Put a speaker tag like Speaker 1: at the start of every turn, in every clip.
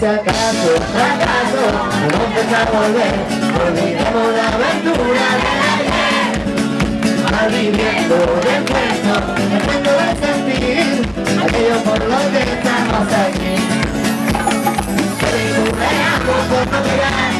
Speaker 1: fracaso, no vamos a volver, olvidemos la aventura de ayer. Malviviendo de cuento, tratando de sentir. Aquello por lo que estamos aquí. Recuperamos por no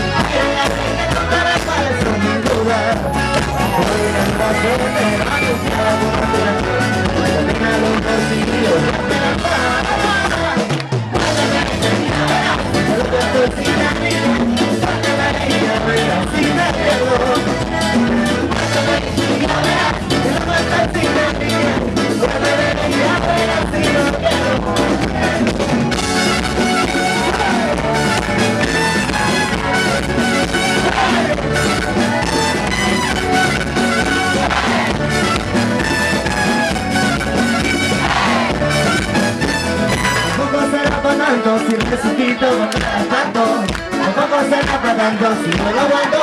Speaker 1: En el vaso para tanto si resucito con el tanto. Tampoco será para tanto si no lo aguanto